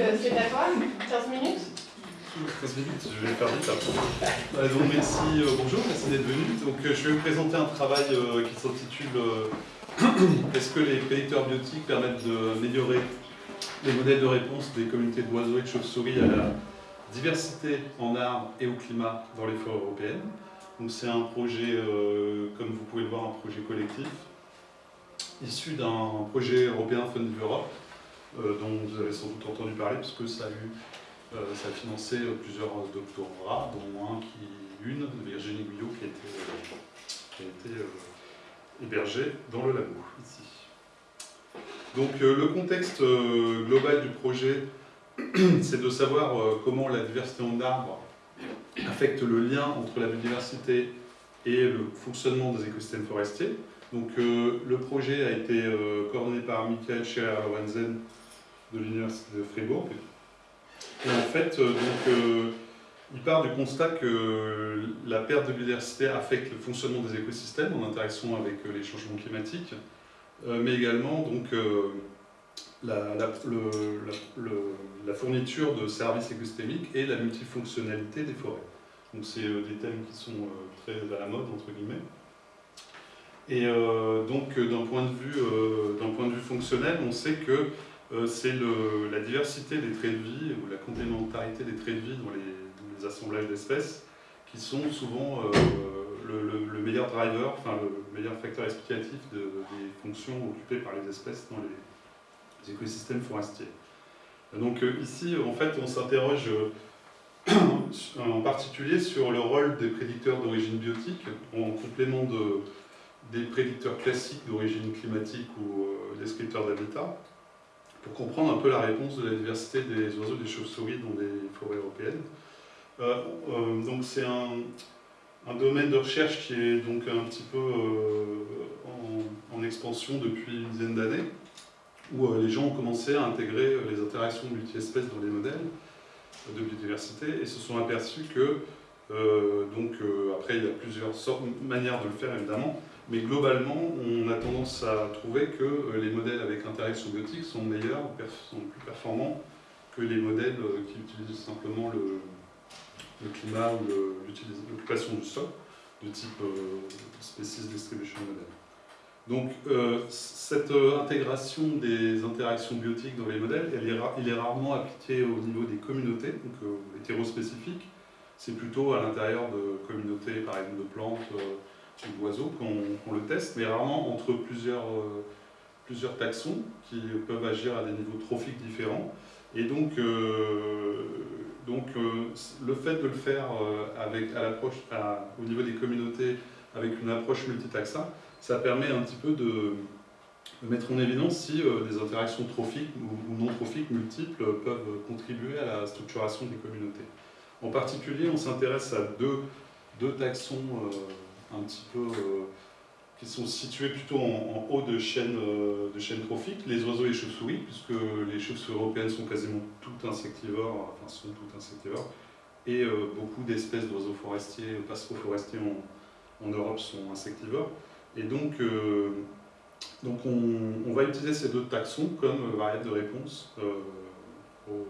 euh, c'est à toi, 15 minutes 15 minutes, je vais faire vite après. donc merci, euh, bonjour, merci d'être venu. Donc euh, je vais vous présenter un travail qui s'intitule Est-ce que les prédicteurs biotiques permettent d'améliorer les modèles de réponse des communautés d'oiseaux et de chauves-souris à la diversité en arbres et au climat dans les forêts européennes? Donc c'est un projet, comme vous pouvez le voir, un projet collectif issu d'un projet européen Fund Europe euh, dont vous avez sans doute entendu parler, parce que ça a, eu, euh, ça a financé plusieurs doctorats, dont un qui, une, Virginie Guyot, qui a été, qui a été euh, hébergée dans le labo, ici. Donc le contexte global du projet, c'est de savoir comment la diversité en arbres affecte le lien entre la biodiversité et le fonctionnement des écosystèmes forestiers. Donc le projet a été coordonné par Michael Scherer-Lorenzen de l'Université de Fribourg. Et en fait, euh, donc, euh, il part du constat que la perte de biodiversité affecte le fonctionnement des écosystèmes en interaction avec euh, les changements climatiques, mais également donc, la, fourniture de services écosystémiques et la multifonctionnalité des forêts. Donc c'est des thèmes qui sont très à la mode, entre guillemets. Et donc d'un point, de vue, d'un point de vue fonctionnel, on sait que c'est la diversité des traits de vie ou la complémentarité des traits de vie dans les, assemblages d'espèces qui sont souvent euh, le, meilleur driver, enfin le meilleur facteur explicatif des fonctions occupées par les espèces dans les, écosystèmes forestiers. Donc euh, ici, en fait, on s'interroge en particulier sur le rôle des prédicteurs d'origine biotique en complément de, des prédicteurs classiques d'origine climatique ou descripteurs d'habitat, pour comprendre un peu la réponse de la diversité des oiseaux et des chauves-souris dans les forêts européennes. Euh, euh, donc c'est un, domaine de recherche qui est donc un petit peu euh, en, expansion depuis une dizaine d'années, où les gens ont commencé à intégrer les interactions multi-espèces dans les modèles de biodiversité et se sont aperçus que, donc après il y a plusieurs sortes, manières de le faire évidemment, mais globalement, on a tendance à trouver que euh, les modèles avec interaction biotique sont meilleurs, sont plus performants que les modèles euh, qui utilisent simplement le, climat ou l'occupation du sol, de type euh, Species Distribution Model. Donc, cette intégration des interactions biotiques dans les modèles, elle est, il est rarement appliquée au niveau des communautés, donc hétérospécifiques. C'est plutôt à l'intérieur de communautés, par exemple, de plantes, d'oiseaux qu'on le teste, mais rarement entre plusieurs, euh, plusieurs taxons qui peuvent agir à des niveaux trophiques différents. Et donc, euh, donc euh, le fait de le faire avec, à au niveau des communautés avec une approche multitaxa, ça permet un petit peu de, mettre en évidence si des interactions trophiques ou, non trophiques multiples peuvent contribuer à la structuration des communautés. En particulier, on s'intéresse à deux, deux taxons un petit peu, euh, qui sont situés plutôt en, haut de chaînes, euh, de chaînes trophiques, les oiseaux et les chauves-souris, puisque les chauves-souris européennes sont quasiment toutes insectivores, enfin sont toutes insectivores, et euh, beaucoup d'espèces d'oiseaux forestiers, passereaux-forestiers en, en, Europe sont insectivores. Et donc, donc on, va utiliser ces deux taxons comme variable de réponse aux,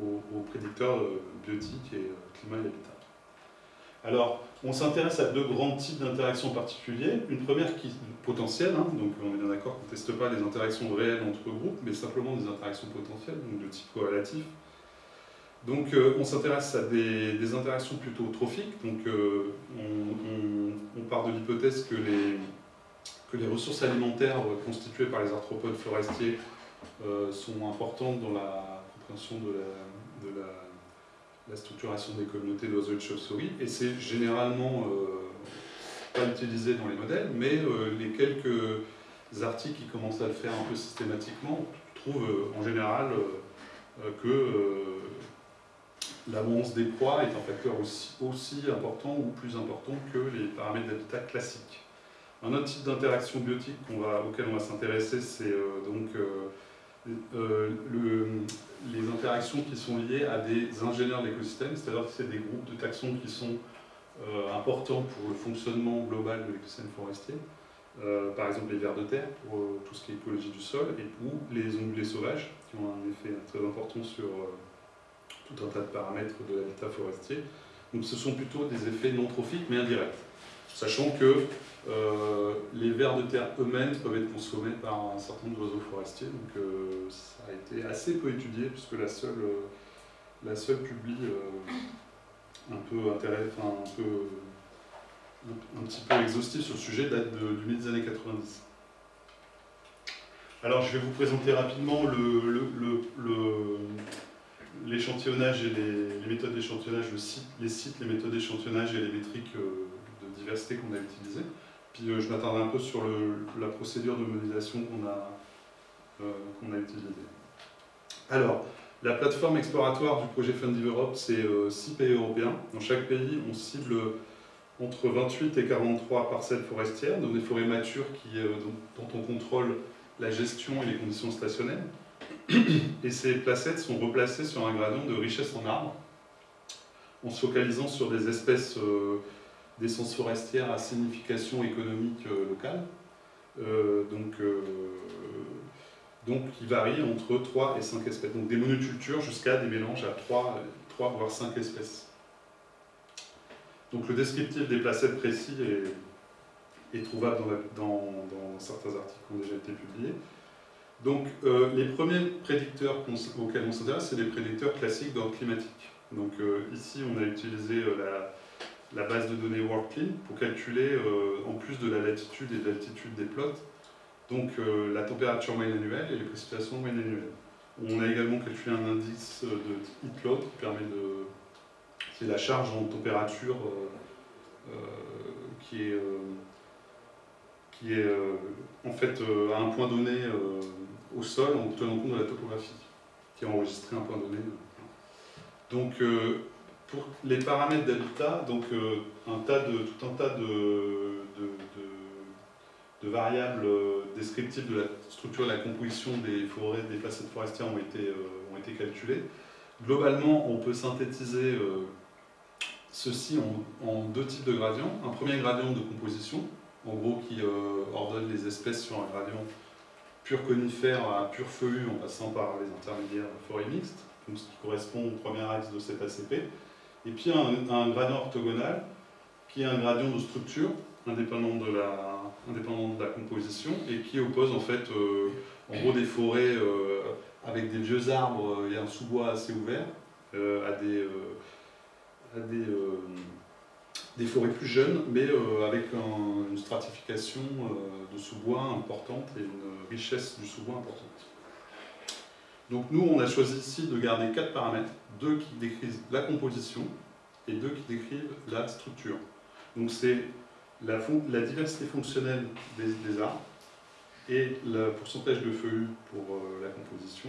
aux, prédicteurs biotiques et climat et habitat. Alors, on s'intéresse à deux grands types d'interactions particuliers. Une première qui potentielle, hein, donc on est bien d'accord qu'on ne teste pas les interactions réelles entre groupes, mais simplement des interactions potentielles, donc de type corrélatif. Donc euh, on s'intéresse à des, interactions plutôt trophiques, donc euh, on, part de l'hypothèse que les, ressources alimentaires constituées par les arthropodes forestiers euh, sont importantes dans la compréhension de la structuration des communautés d'oiseaux et de chauves-souris, et c'est généralement euh, pas utilisé dans les modèles, mais euh, les quelques articles qui commencent à le faire un peu systématiquement trouvent euh, en général que l'abondance des proies est un facteur aussi, aussi, important ou plus important que les paramètres d'habitat classiques. Un autre type d'interaction biotique auquel on va s'intéresser, c'est donc les interactions qui sont liées à des ingénieurs de l'écosystème, c'est-à-dire que c'est des groupes de taxons qui sont euh, importants pour le fonctionnement global de l'écosystème forestier, euh, par exemple les vers de terre pour tout ce qui est écologie du sol, et ou les ongulés sauvages, qui ont un effet très important sur tout un tas de paramètres de l'habitat forestier. Donc ce sont plutôt des effets non trophiques mais indirects, sachant que euh, les vers de terre eux-mêmes peuvent être consommés par un certain nombre d'oiseaux forestiers, donc euh, ça a été assez peu étudié puisque la seule, euh, la seule publie un peu intérêt, enfin un peu un, petit peu exhaustif sur le sujet date du milieu des années 90. Alors je vais vous présenter rapidement l'échantillonnage et les, méthodes d'échantillonnage, les sites, les méthodes d'échantillonnage et les métriques de diversité qu'on a utilisées. Puis euh, je m'attendrai un peu sur la procédure de modélisation qu'on a, euh, a utilisée. Alors, la plateforme exploratoire du projet Fund Europe, c'est 6 euh, pays européens. Dans chaque pays, on cible entre 28 et 43 parcelles forestières, donc des forêts matures qui, dont, on contrôle la gestion et les conditions stationnelles. Et ces placettes sont replacées sur un gradient de richesse en arbres, en se focalisant sur des espèces d'essence forestière à signification économique euh, locale, euh, donc, euh, donc qui varie entre 3 et 5 espèces. Donc des monocultures jusqu'à des mélanges à 3, 3 voire 5 espèces. Donc le descriptif des placettes précis est, est trouvable dans, dans, certains articles qui ont déjà été publiés. Donc les premiers prédicteurs auxquels on s'intéresse, c'est les prédicteurs classiques d'ordre climatique. Donc ici, on a utilisé la, la base de données WorldClean pour calculer, euh, en plus de la latitude et de l'altitude des plots, donc euh, la température moyenne annuelle et les précipitations moyennes annuelles. On a également calculé un indice de heat load qui permet de... c'est la charge en température euh, qui est, qui est en fait à un point donné au sol en tenant compte de la topographie, qui est enregistré à un point donné. Donc pour les paramètres d'habitat, donc euh, un tas de, tout un tas de, de, variables euh, descriptives de la structure et la composition des forêts, des facettes forestières ont été, euh, ont été calculées. Globalement, on peut synthétiser ceci en, deux types de gradients. Un premier gradient de composition, en gros qui ordonne les espèces sur un gradient pur conifère à pur feuillu en passant par les intermédiaires forêt mixte, ce qui correspond au premier axe de cet ACP et puis un, gradient orthogonal, qui est un gradient de structure, indépendant de la, indépendant de la composition, et qui oppose en fait, euh, en gros, des forêts euh, avec des vieux arbres et un sous-bois assez ouvert, euh, à des, à des, des, forêts plus jeunes, mais avec une stratification de sous-bois importante et une richesse du sous-bois importante. Donc nous, on a choisi ici de garder quatre paramètres, deux qui décrivent la composition et deux qui décrivent la structure. Donc c'est la, diversité fonctionnelle des, arbres et le pourcentage de feuillus pour euh, la composition.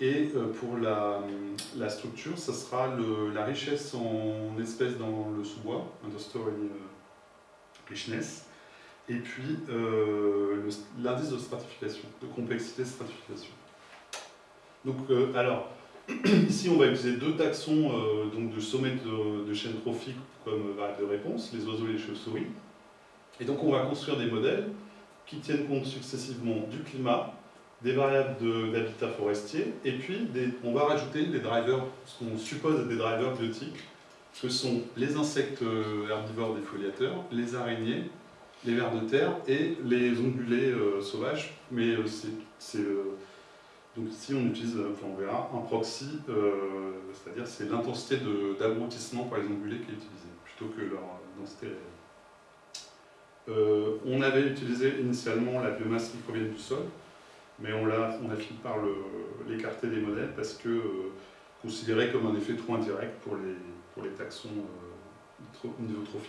Et euh, pour la, structure, ça sera la richesse en espèces dans le sous-bois, understory euh, richness, et puis l'indice de stratification, de complexité de stratification. Donc, euh, alors, ici, on va utiliser deux taxons euh, donc de sommet de, de chaîne trophique comme variable de réponse, les oiseaux et les chauves-souris. Et donc, on va construire des modèles qui tiennent compte successivement du climat, des variables d'habitat forestier, et puis on va rajouter des drivers, ce qu'on suppose des drivers biotiques, que sont les insectes euh, herbivores défoliateurs, les araignées, les vers de terre et les ongulés sauvages, mais c'est donc ici, on utilise, enfin on verra, un proxy, euh, c'est-à-dire c'est l'intensité d'abrutissement par les ongulés qui est utilisée, plutôt que leur densité réelle. Euh, on avait utilisé initialement la biomasse qui provient du sol, mais on a, fini par l'écarter des modèles parce que euh, considéré comme un effet trop indirect pour les, taxons euh,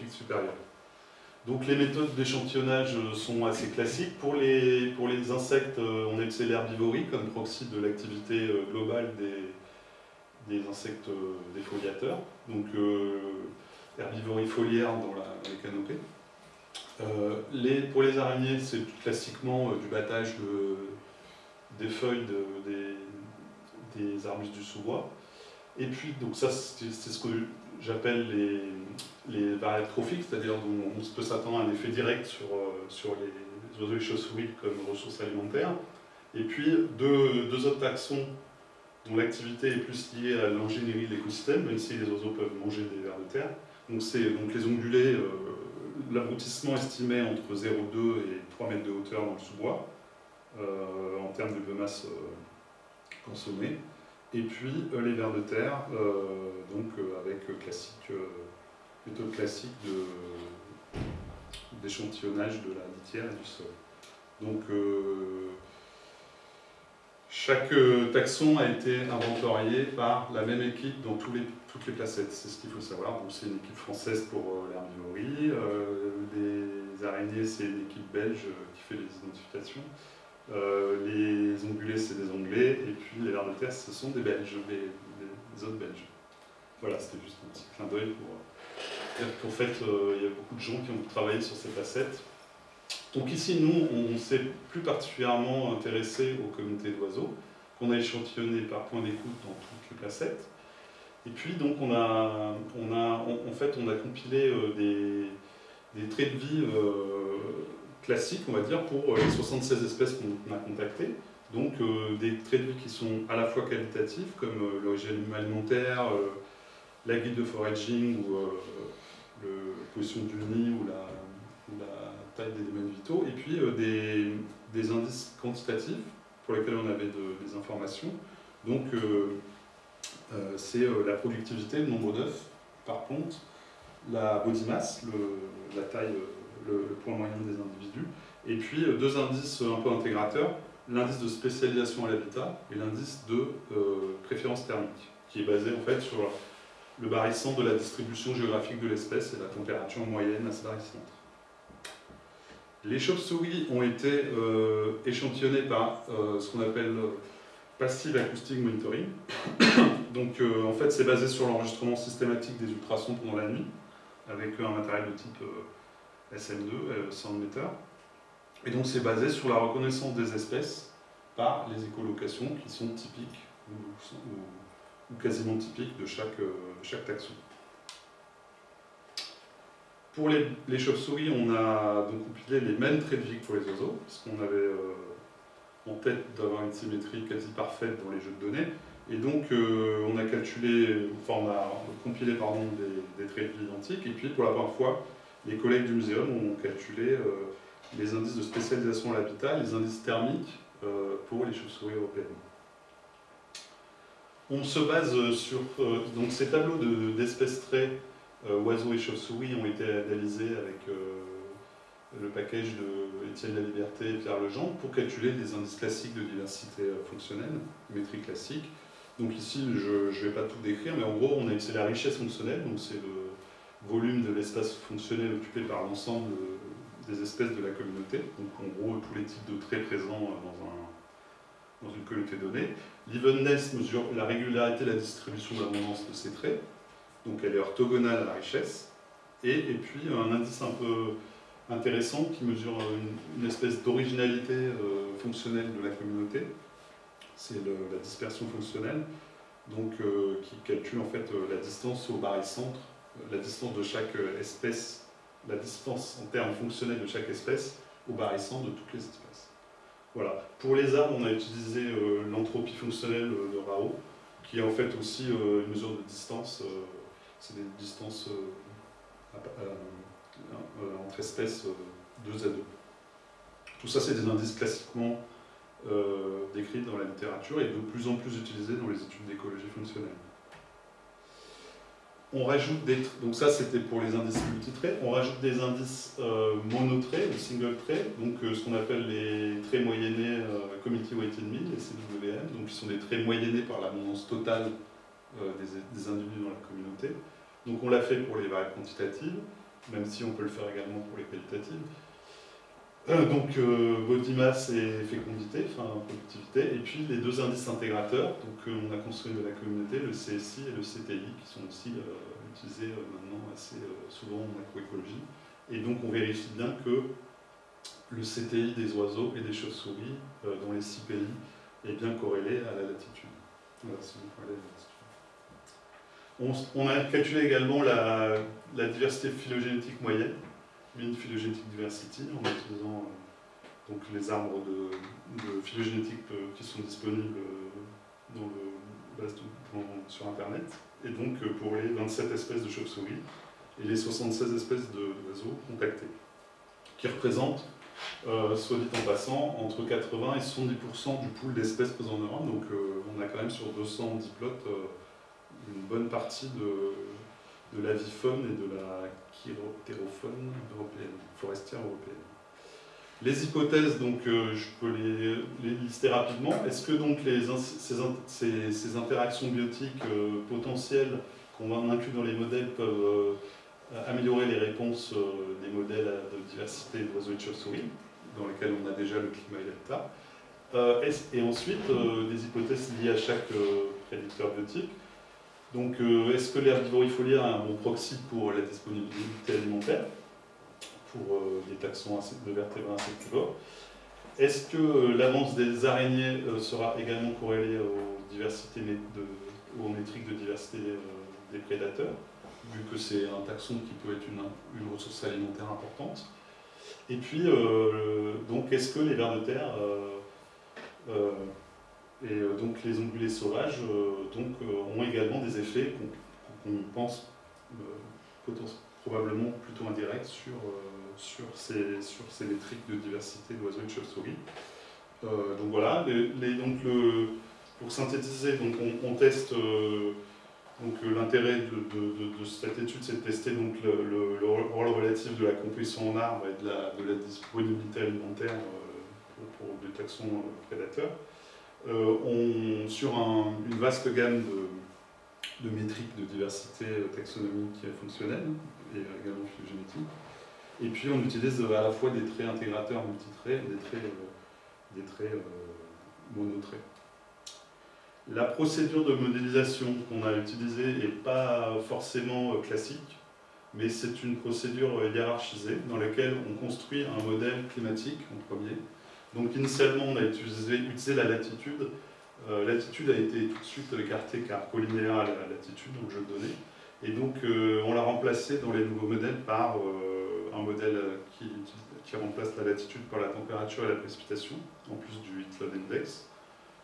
supérieurs. Donc les méthodes d'échantillonnage sont assez classiques. Pour les, insectes, euh, on utilisé l'herbivorie comme proxy de l'activité euh, globale des, des insectes euh, défoliateurs. Donc herbivorie foliaire dans, les canopées. pour les araignées, c'est classiquement du battage des feuilles des, des arbustes du sous-bois. Et puis, donc ça, c'est ce que j'appelle les, les variables trophiques, c'est-à-dire dont on peut s'attendre à un effet direct sur, euh, sur les oiseaux et chauves-souris comme ressources alimentaires. Et puis deux, deux autres taxons dont l'activité est plus liée à l'ingénierie de l'écosystème, même si les oiseaux peuvent manger des vers de terre. Donc, c'est donc les ongulés, euh, l'abrutissement estimé entre 0,2 et 3 mètres de hauteur dans le sous-bois, euh, en termes de biomasse euh, consommée. Et puis les vers de terre, donc avec classique, méthode classique d'échantillonnage de, la litière et du sol. Donc chaque euh, taxon a été inventorié par la même équipe dans toutes les placettes, c'est ce qu'il faut savoir. C'est une équipe française pour euh, l'herbivorie, euh, les araignées c'est une équipe belge qui fait les identifications, les ongulés c'est des anglais, et puis les vers de terre ce sont des belges, des, autres belges. Voilà, c'était juste un petit clin d'œil pour dire qu'en fait il y a beaucoup de gens qui ont travaillé sur ces placettes. Donc ici, nous, on s'est plus particulièrement intéressé aux communautés d'oiseaux, qu'on a échantillonné par point d'écoute dans toutes les placettes. Et puis, donc, on a, on a, en fait, on a compilé euh, des, traits de vie euh, classiques, on va dire, pour euh, les 76 espèces qu'on a contactées. Donc, des traits de vie qui sont à la fois qualitatifs, comme l'origine alimentaire, la guide de foraging, ou le position du nid, ou la taille des domaines vitaux, et puis euh, des, indices quantitatifs pour lesquels on avait des informations. Donc euh, euh, c'est la productivité, le nombre d'œufs par ponte, la body mass, le, la taille, le, point moyen des individus, et puis deux indices un peu intégrateurs, l'indice de spécialisation à l'habitat et l'indice de préférence thermique, qui est basé en fait sur le barycentre de la distribution géographique de l'espèce et la température moyenne à ce barycentre. Les chauves-souris ont été euh, échantillonnées par euh, ce qu'on appelle euh, Passive Acoustic Monitoring. Donc en fait c'est basé sur l'enregistrement systématique des ultrasons pendant la nuit, avec un matériel de type SM2, sound meter. Et donc c'est basé sur la reconnaissance des espèces par les écolocations qui sont typiques quasiment typiques de chaque, chaque taxon. Pour les, chauves-souris, on a donc compilé les mêmes traits de vie que pour les oiseaux, puisqu'on avait euh, en tête d'avoir une symétrie quasi parfaite dans les jeux de données. Et donc, euh, on a calculé, on a compilé pardon, des, traits de vie identiques. Et puis, pour la première fois, les collègues du muséum ont calculé euh, les indices de spécialisation à l'habitat, les indices thermiques pour les chauves-souris européennes. On se base sur donc ces tableaux d'espèces traits euh, oiseaux et chauves-souris ont été analysés avec euh, le package de Étienne La Liberté et Pierre Legendre pour calculer des indices classiques de diversité euh, fonctionnelle, métrique classique. Donc ici, je ne vais pas tout décrire, mais en gros, c'est la richesse fonctionnelle, donc c'est le volume de l'espace fonctionnel occupé par l'ensemble des espèces de la communauté, donc en gros tous les types de traits présents dans, un, dans une communauté donnée. L'evenness mesure la régularité et la distribution de l'abondance de ces traits, donc elle est orthogonale à la richesse, et, et puis un indice un peu intéressant qui mesure une, espèce d'originalité euh, fonctionnelle de la communauté, c'est la dispersion fonctionnelle, donc euh, qui calcule en fait euh, la distance au barycentre, la distance de chaque espèce, la distance en termes fonctionnels de chaque espèce au barycentre de toutes les espèces. Voilà. Pour les arbres, on a utilisé l'entropie fonctionnelle de Rao, qui est en fait aussi une mesure de distance c'est des distances euh, euh, entre espèces 2 euh, à 2. Tout ça, c'est des indices classiquement décrits dans la littérature et de plus en plus utilisés dans les études d'écologie fonctionnelle. On rajoute des donc ça c'était pour les indices multitraits, on rajoute des indices monotraits ou single traits, donc ce qu'on appelle les traits moyennés Community Weighted Mean, les CWM, donc qui sont des traits moyennés par l'abondance totale des, individus dans la communauté. Donc on l'a fait pour les variables quantitatives, même si on peut le faire également pour les qualitatives. Euh, donc euh, body mass et fécondité, enfin productivité, et puis les deux indices intégrateurs, donc euh, on a construit de la communauté, le CSI et le CTI, qui sont aussi utilisés maintenant assez souvent en macroécologie. Et donc on vérifie bien que le CTI des oiseaux et des chauves-souris dans les six pays est bien corrélé à la latitude. On, a calculé également la, diversité phylogénétique moyenne, mean phylogénétique diversity, en utilisant donc les arbres de, phylogénétique euh, qui sont disponibles euh, sur Internet, et donc euh, pour les 27 espèces de chauves-souris et les 76 espèces d'oiseaux contactés, qui représentent, euh, soit dit en passant, entre 80 et 70% du pool d'espèces présentes en Europe, donc euh, on a quand même sur 200 diplotes euh, une bonne partie de, de l'avifaune et de la chiroptérofaune européenne, forestière européenne. Les hypothèses, donc, euh, je peux les, lister rapidement. Est-ce que donc ces, ces- interactions biotiques euh, potentielles qu'on va inclure dans les modèles peuvent euh, améliorer les réponses des modèles de diversité d'oiseaux et de chauves-souris, dans lesquels on a déjà le climat et l'habitat Et ensuite, des hypothèses liées à chaque prédicteur biotique? Donc, euh, est-ce que l'herbivorifolie a un bon proxy pour la disponibilité alimentaire pour euh, des taxons de vertébrés insectivores? Est-ce que euh, l'avance des araignées sera également corrélée aux, diversités aux métriques de diversité des prédateurs, vu que c'est un taxon qui peut être une, une ressource alimentaire importante? Et puis, donc, est-ce que les vers de terre et euh, donc les ongulés sauvages euh, donc, euh, ont également des effets qu'on pense probablement plutôt indirects sur, sur, ces, sur ces métriques de diversité d'oiseaux et de chauves-souris. Donc voilà, donc pour synthétiser, donc on, teste l'intérêt de, cette étude, c'est de tester donc le, le- le rôle relatif de la composition en arbre et de la, disponibilité alimentaire pour, des taxons prédateurs. Euh, sur un- une vaste gamme de, métriques de diversité euh, taxonomique et fonctionnelle et également phylogénétique. Et puis on utilise euh, à la fois des traits intégrateurs multitraits et des traits, des traits monotraits. La procédure de modélisation qu'on a utilisée n'est pas forcément classique, mais c'est une procédure hiérarchisée dans laquelle on construit un modèle climatique en premier. Donc initialement, on a utilisé, la latitude. Euh, latitude a été tout de suite écartée car collinéaire à la latitude, donc jeu de données. Et donc euh, on l'a remplacé dans les nouveaux modèles par euh, un modèle qui, remplace la latitude par la température et la précipitation, en plus du heat index,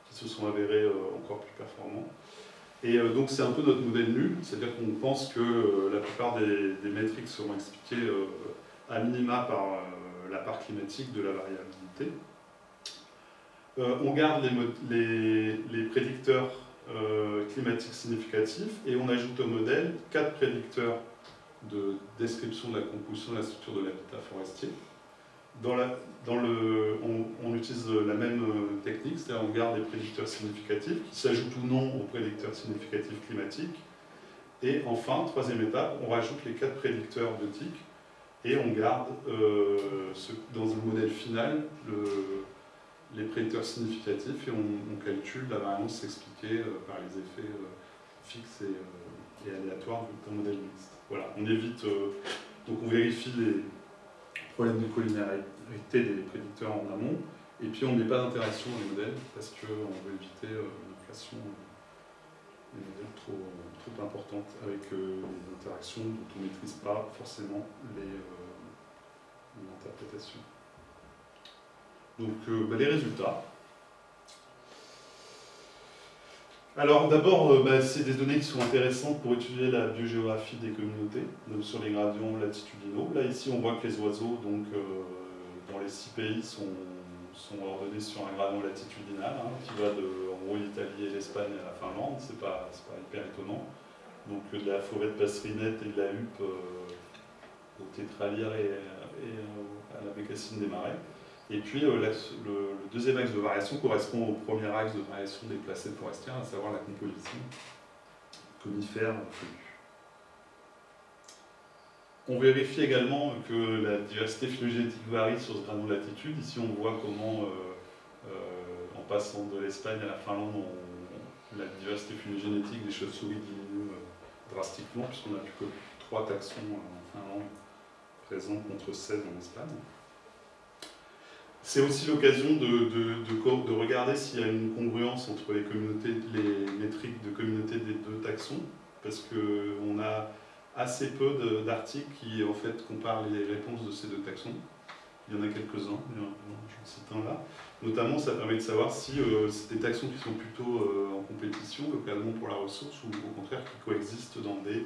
qui se sont avérés euh, encore plus performants. Et donc c'est un peu notre modèle nul, c'est-à-dire qu'on pense que la plupart des, métriques seront expliquées à minima par la part climatique de la variabilité. Euh, on garde les, prédicteurs euh, climatiques significatifs et on ajoute au modèle quatre prédicteurs de description de la composition de la structure de l'habitat forestier. Le, on, utilise la même euh, technique, c'est-à-dire on garde les prédicteurs significatifs qui s'ajoutent ou non aux prédicteurs significatifs climatiques. Et enfin, troisième étape, on rajoute les quatre prédicteurs biotiques et on garde dans un modèle final le- les prédicteurs significatifs et on, calcule la variance expliquée euh, par les effets euh, fixes et, euh, aléatoires d'un modèle mixte. Voilà, on évite, donc on vérifie les problèmes de collinéarité des prédicteurs en amont et puis on ne met pas d'interaction dans les modèles parce qu'on veut éviter une inflation euh, des modèles trop, trop importante avec euh, des interactions dont on ne maîtrise pas forcément l'interprétation. Donc euh, bah, les résultats. Alors d'abord, euh, bah, c'est des données qui sont intéressantes pour étudier la biogéographie des communautés, donc sur les gradients latitudinaux. Là ici on voit que les oiseaux donc, euh, dans les six pays sont, ordonnés sur un gradient latitudinal hein, qui va de en gros l'Italie et l'Espagne à la Finlande, c'est pas, pas hyper étonnant. Donc de la forêt de Passerinette et de la huppe au tétralière et, à la bécassine des marais. Et puis euh, le, deuxième axe de variation correspond au premier axe de variation des placètes forestières, à savoir la composition conifère feuillue. On vérifie également que la diversité phylogénétique varie sur ce gradient de latitude. Ici, on voit comment, euh, euh, en passant de l'Espagne à la Finlande, la diversité phylogénétique des chauves-souris diminue drastiquement, puisqu'on n'a plus que trois taxons en Finlande présents contre 16 en Espagne. C'est aussi l'occasion de, regarder s'il y a une congruence entre les, métriques de communauté des deux taxons, parce qu'on a assez peu d'articles qui en fait comparent les réponses de ces deux taxons. il y en a quelques-uns, j'en cite un là. Notamment, ça permet de savoir si c'est des taxons qui sont plutôt en compétition localement pour la ressource ou au contraire qui coexistent dans des,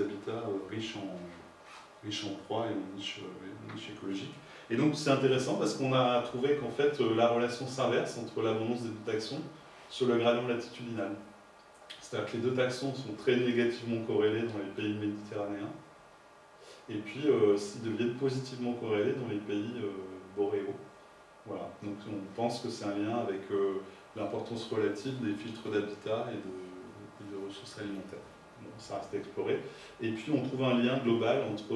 habitats riches en, riches proie et en niche, niche écologique. Et donc c'est intéressant parce qu'on a trouvé qu'en fait la relation s'inverse entre l'abondance des deux taxons sur le gradient latitudinal. C'est-à-dire que les deux taxons sont très négativement corrélés dans les pays méditerranéens, et puis euh, ils deviennent positivement corrélés dans les pays euh, boréaux. Voilà. Donc on pense que c'est un lien avec euh, l'importance relative des filtres d'habitat et de, ressources alimentaires. Ça reste à explorer. Et puis on trouve un lien global entre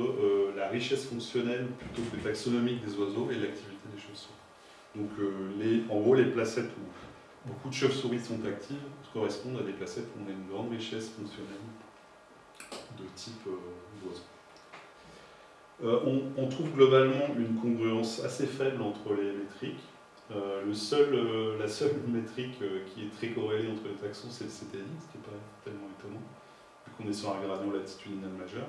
la richesse fonctionnelle plutôt que taxonomique des oiseaux et l'activité des chauves-souris. Donc les, en gros, les placettes où beaucoup de chauves-souris sont actives correspondent à des placettes où on a une grande richesse fonctionnelle de type euh. Euh, on, trouve globalement une congruence assez faible entre les métriques. Euh, le seul, la seule métrique qui est très corrélée entre les taxons, c'est le CTI, ce qui n'est pas tellement étonnant, qu'on est sur un gradient latitudinal majeur.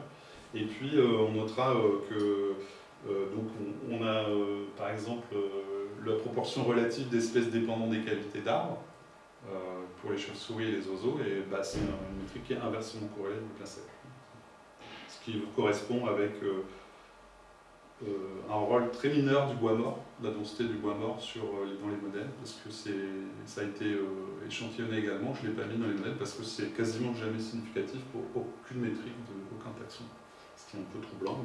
Et puis, on notera que donc on, a, par exemple, la proportion relative d'espèces dépendant des cavités d'arbres euh, pour les chauves-souris et les oiseaux, et bah, c'est une métrique qui est inversement corrélée avec la Ce qui correspond avec euh, euh, un rôle très mineur du bois mort, la densité du bois mort sur, dans les modèles, parce que ça a été échantillonné également, je ne l'ai pas mis dans les modèles, parce que c'est quasiment jamais significatif pour aucune métrique aucun taxon. Ce qui est un peu troublant,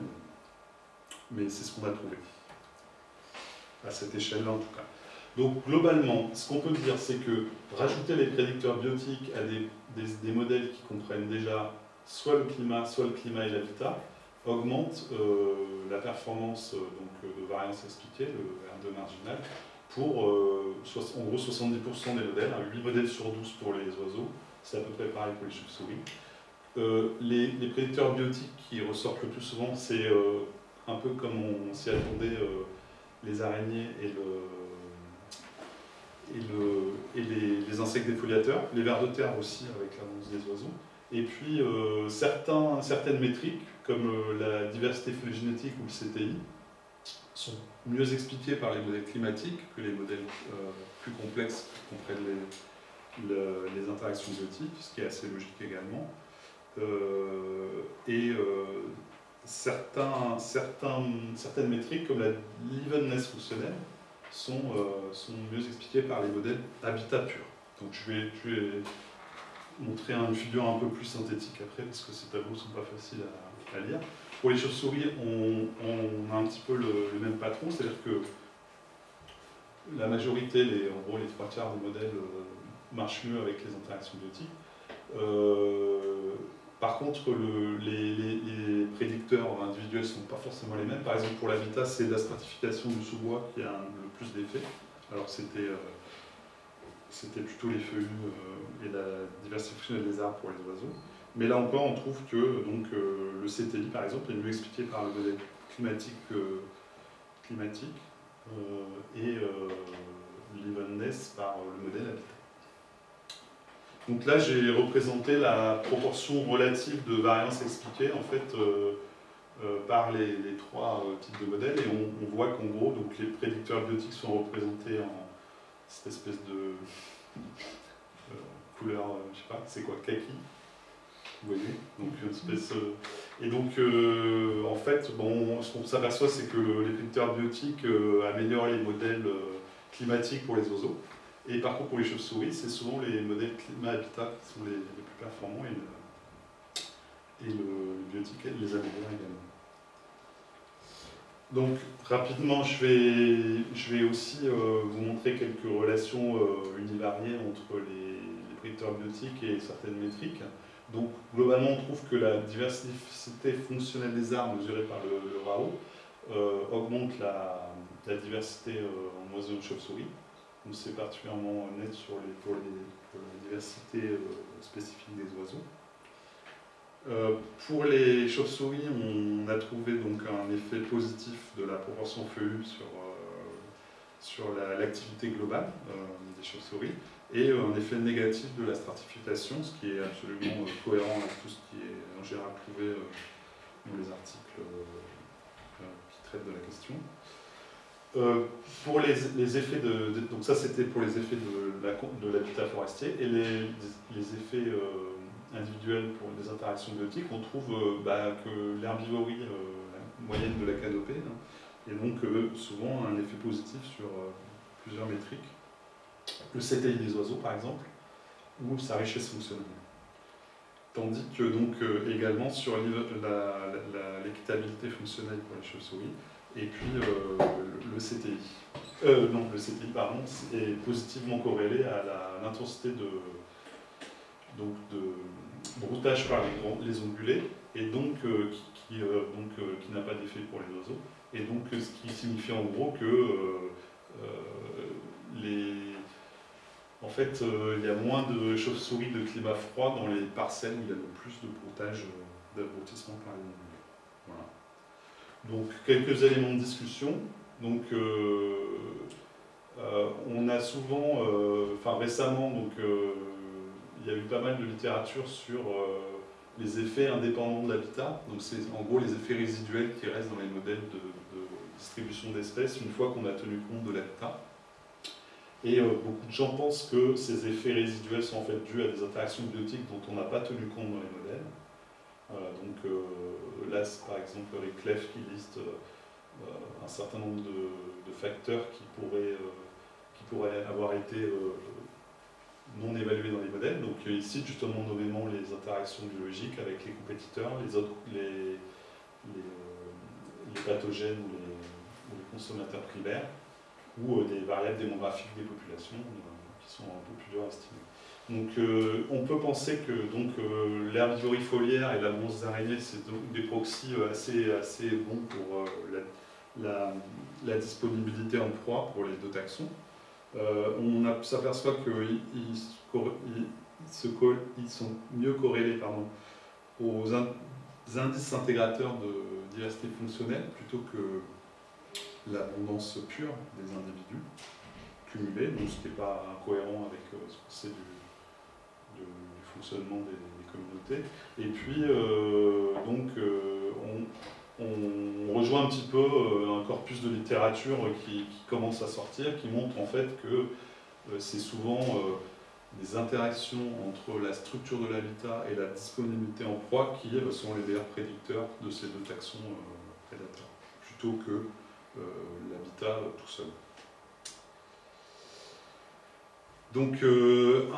mais c'est ce qu'on a trouvé à cette échelle-là en tout cas. Donc globalement, ce qu'on peut dire, c'est que rajouter les prédicteurs biotiques à des, modèles qui comprennent déjà soit le climat, soit le climat et l'habitat, augmente euh, la performance euh, donc, euh, de variance expliquée, le R2 marginal, pour en gros 70% des modèles, 8 modèles sur 12 pour les oiseaux, c'est à peu près pareil pour les chauves-souris. Les, les, prédicteurs biotiques qui ressortent le plus souvent, c'est un peu comme on s'y attendait les araignées et, le, et, les, insectes défoliateurs, les vers de terre aussi avec l'annonce des oiseaux, et puis certaines métriques comme euh, la diversité phylogénétique ou le CTI sont mieux expliquées par les modèles climatiques que les modèles euh, plus complexes qui comprennent les, interactions biotiques, ce qui est assez logique également. et certains, certains, certaines métriques, comme la l'evenness fonctionnelle, sont, euh, sont mieux expliquées par les modèles habitat pur. Donc je vais, je vais montrer une figure un peu plus synthétique après, parce que ces tableaux ne sont pas faciles à, lire. Pour les chauves-souris, on, a un petit peu le, même patron, c'est-à-dire que la majorité, les, en gros les trois quarts des modèles euh, marchent mieux avec les interactions biotiques. Euh, par contre, les, prédicteurs individuels ne sont pas forcément les mêmes. Par exemple, pour l'habitat, c'est la stratification du sous-bois qui a le plus d'effet. Alors c'était euh, plutôt les feuillus euh, et la diversification des arbres pour les oiseaux. Mais là encore, on trouve que donc, euh, le CTI, par exemple, est mieux expliqué par le modèle climatique, climatique et l'evenness par le modèle habitat. Donc là, j'ai représenté la proportion relative de variance expliquée en fait, euh, euh, par les, trois euh, types de modèles. Et on, voit qu'en gros, donc, les prédicteurs biotiques sont représentés en cette espèce de couleur, je sais pas, c'est quoi, kaki Vous voyez donc, une espèce, Et donc, en fait, bon, ce qu'on s'aperçoit, c'est que les prédicteurs biotiques améliorent les modèles climatiques pour les oiseaux. Et par contre, pour les chauves-souris, c'est souvent les modèles climat-habitat qui sont les, plus performants et le, et le, biotique les améliore également. Donc, rapidement, je vais, je vais aussi euh, vous montrer quelques relations euh, univariées entre les, prédicteurs biotiques et certaines métriques. Donc, globalement, on trouve que la diversité fonctionnelle des arbres mesurée par le, RAO euh, augmente la, diversité en oiseaux de chauve-souris c'est particulièrement net sur les, pour, la diversité spécifique des oiseaux. Euh, pour les chauves-souris, on a trouvé donc un effet positif de la proportion feuillue sur, euh, sur l'activité globale des chauves-souris et un effet négatif de la stratification, ce qui est absolument cohérent avec tout ce qui est en général prouvé dans les articles qui traitent de la question. Euh, pour les, effets de, donc ça c'était pour les effets de l'habitat forestier et les, les effets euh, individuels pour les interactions biotiques, on trouve euh, bah, que l'herbivorie euh, moyenne de la canopée hein, et donc euh, souvent un effet positif sur plusieurs métriques. Le CTI des oiseaux par exemple ou sa richesse fonctionnelle. Tandis que donc également sur l'équitabilité fonctionnelle pour les chauves-souris et puis le, CTI. Euh, non, le CTI, pardon, est positivement corrélé à l'intensité de, donc de broutage par les, ongulés, et donc euh, qui, euh, euh, qui n'a pas d'effet pour les oiseaux. Et donc ce qui signifie en gros que les, en fait, il y a moins de chauves-souris de climat froid dans les parcelles où il y a le plus de broutage, d'abrutissement par les ongulés. Voilà. Donc quelques éléments de discussion. Donc on a souvent, enfin récemment, donc il y a eu pas mal de littérature sur euh, les effets indépendants de l'habitat. Donc c'est en gros les effets résiduels qui restent dans les modèles de, distribution d'espèces une fois qu'on a tenu compte de l'habitat. Et euh, beaucoup de gens pensent que ces effets résiduels sont en fait dus à des interactions biotiques dont on n'a pas tenu compte dans les modèles. Voilà, donc euh, là, par exemple avec Clef qui liste euh, un certain nombre de, de facteurs qui pourraient, euh, qui pourraient avoir été euh, non évalués dans les modèles. Donc euh, il cite justement nommément les interactions biologiques avec les compétiteurs, les, autres, les, euh, pathogènes ou les, consommateurs primaires, ou euh, des variables démographiques des populations qui sont un peu plus dures à estimer. Donc on peut penser que donc et la bronze d'araignée, c'est des proxys assez, assez bons pour la disponibilité en proie pour les deux taxons. Euh, on s'aperçoit qu'ils sont mieux corrélés pardon, aux in- indices intégrateurs de diversité fonctionnelle plutôt que l'abondance pure des individus cumulés, donc ce qui n'est pas incohérent avec euh, ce qu'on sait du, fonctionnement des, communautés. Et puis, euh, donc, on, on rejoint un petit peu euh, un corpus de littérature qui, commence à sortir, qui montre en fait que euh, c'est souvent euh, des interactions entre la structure de l'habitat et la disponibilité en proie qui euh, sont les meilleurs prédicteurs de ces deux taxons euh, prédateurs, plutôt que euh, l'habitat euh, tout seul. Donc, euh,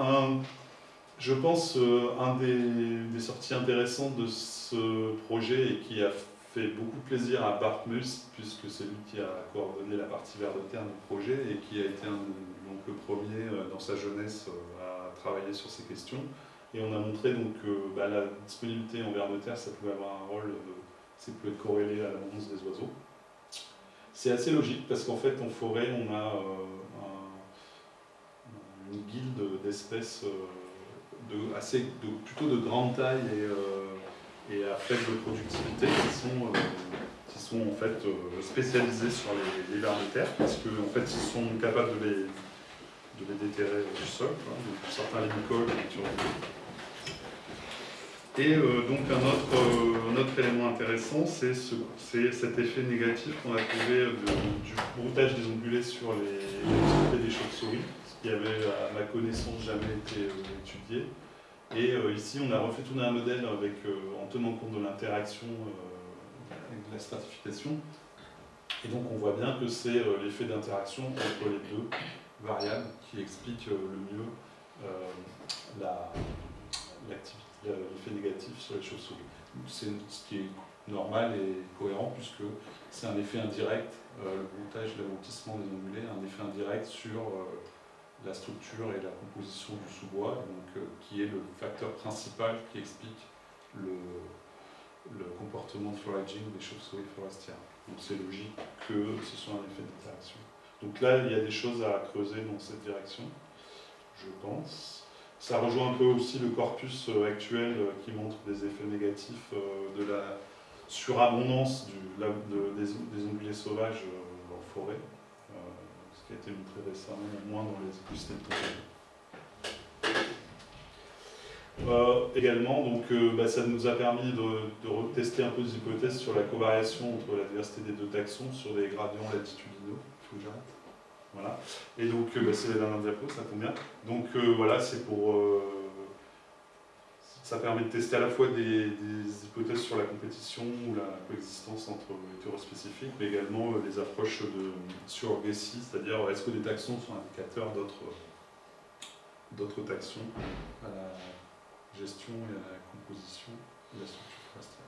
je pense, euh, un des, des sorties intéressantes de ce projet et qui a fait beaucoup plaisir à Bart puisque c'est lui qui a coordonné la partie vers de terre du projet et qui a été donc, le premier euh, dans sa jeunesse euh, à travailler sur ces questions. Et on a montré donc, que bah, la disponibilité en vers de terre, ça pouvait avoir un rôle, euh, ça pouvait être corrélé à l'abondance des oiseaux. C'est assez logique parce qu'en fait, en forêt, on a euh, un- une guilde d'espèces euh, de, assez, de, plutôt de grande taille et, euh, et à faible productivité qui sont, euh, qui sont en fait euh, spécialisées sur les, les vers de terre parce qu'en en fait, ils sont capables de les, de les déterrer du sol, donc certains les mycoles et euh, donc un autre, un autre élément intéressant, c'est ce, cet effet négatif qu'on a trouvé du broutage des ongulés sur les des chauves-souris, ce qui avait, à ma connaissance, jamais été étudié. Et euh, ici, on a refait tourner un modèle avec, euh, en tenant compte de l'interaction euh, avec de la stratification. Et donc on voit bien que c'est l'effet d'interaction entre les deux variables qui explique le mieux l'effet négatif sur les chauves-souris. C'est ce qui est normal et cohérent puisque c'est un effet indirect, le broutage, l'abrutissement des ongulés, un effet indirect sur la structure et la composition du sous-bois, euh, qui est le facteur principal qui explique le, comportement de foraging des chauves-souris forestières. Donc c'est logique que ce soit un effet d'interaction. Donc là, il y a des choses à creuser dans cette direction, je pense. Ça rejoint un peu aussi le corpus euh, actuel euh, qui montre des effets négatifs de la surabondance des, des ongulés sauvages en forêt, qui a été montré récemment, moins dans les écosystèmes. Euh, également, donc, euh, bah, ça nous a permis de, de retester un peu des hypothèses sur la covariation entre la diversité des deux taxons sur des gradients latitudinaux. Voilà. Et donc, euh, bah, c'est la dernière diapo, ça tombe bien. Donc euh, voilà, c'est pour. Euh, ça permet de tester à la fois des, des hypothèses sur la compétition ou la coexistence entre hétéros spécifiques, mais également euh, les approches de, sur Gessi, c'est-à-dire est-ce que des taxons sont indicateurs d'autres d'autres taxons à la gestion et à la composition de la structure forestière?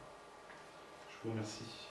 Je vous remercie.